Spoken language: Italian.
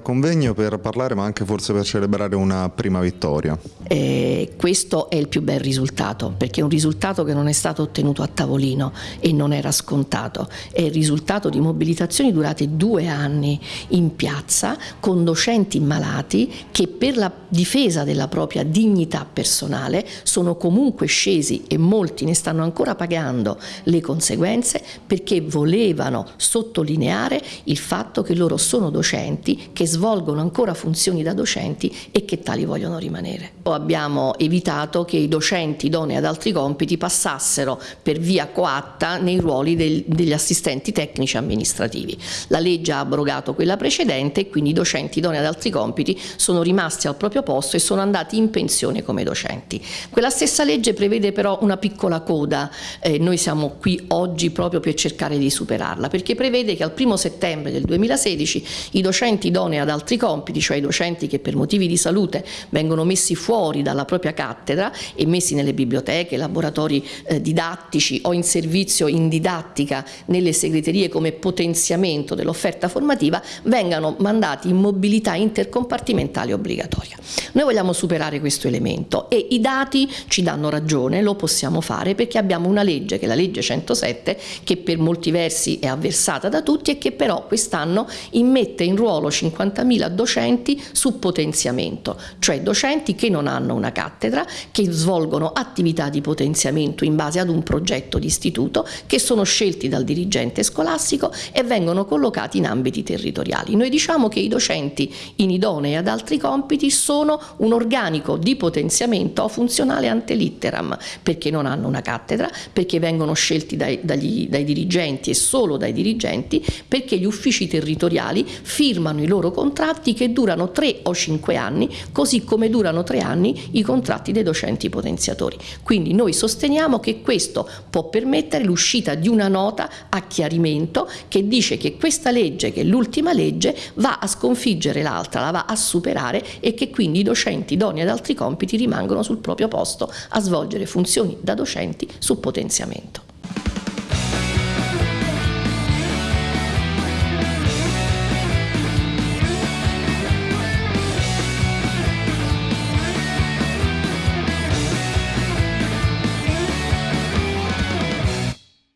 convegno per parlare ma anche forse per celebrare una prima vittoria. Eh, questo è il più bel risultato perché è un risultato che non è stato ottenuto a tavolino e non era scontato, è il risultato di mobilitazioni durate due anni in piazza con docenti malati che per la difesa della propria dignità personale sono comunque scesi e molti ne stanno ancora pagando le conseguenze perché volevano sottolineare il fatto che loro sono docenti, che svolgono ancora funzioni da docenti e che tali vogliono rimanere. Abbiamo evitato che i docenti idonei ad altri compiti passassero per via coatta nei ruoli del, degli assistenti tecnici amministrativi. La legge ha abrogato quella precedente e quindi i docenti idonei ad altri compiti sono rimasti al proprio posto e sono andati in pensione come docenti. Quella stessa legge prevede però una piccola coda, eh, noi siamo qui oggi proprio per cercare di superarla, perché prevede che al primo settembre del 2016 i docenti idonei ad altri compiti, cioè i docenti che per motivi di salute vengono messi fuori dalla propria cattedra e messi nelle biblioteche, laboratori eh, didattici o in servizio in didattica nelle segreterie come potenziamento dell'offerta formativa, vengano mandati in mobilità intercompartimentale obbligatoria. Noi vogliamo superare questo elemento e i dati ci danno ragione, lo possiamo fare perché abbiamo una legge, che è la legge 107, che per molti versi è avversata da tutti e che però quest'anno immette in ruolo 50.000 docenti su potenziamento, cioè docenti che non hanno una cattedra, che svolgono attività di potenziamento in base ad un progetto di istituto, che sono scelti dal dirigente scolastico e vengono collocati in ambiti territoriali. Noi diciamo che i docenti inidonei ad altri compiti sono un organico di potenziamento funzionale ante litteram, perché non hanno una cattedra, perché vengono scelti dai, dagli, dai dirigenti e solo dai dirigenti, perché gli uffici territoriali firmano i loro contratti che durano tre o cinque anni, così come durano tre anni i contratti dei docenti potenziatori. Quindi noi sosteniamo che questo può permettere l'uscita di una nota a chiarimento che dice che questa legge, che è l'ultima legge, va a sconfiggere l'altra, la va a superare e che quindi i docenti idonei ad altri compiti rimangono sul proprio posto a svolgere funzioni da docenti su potenziamento.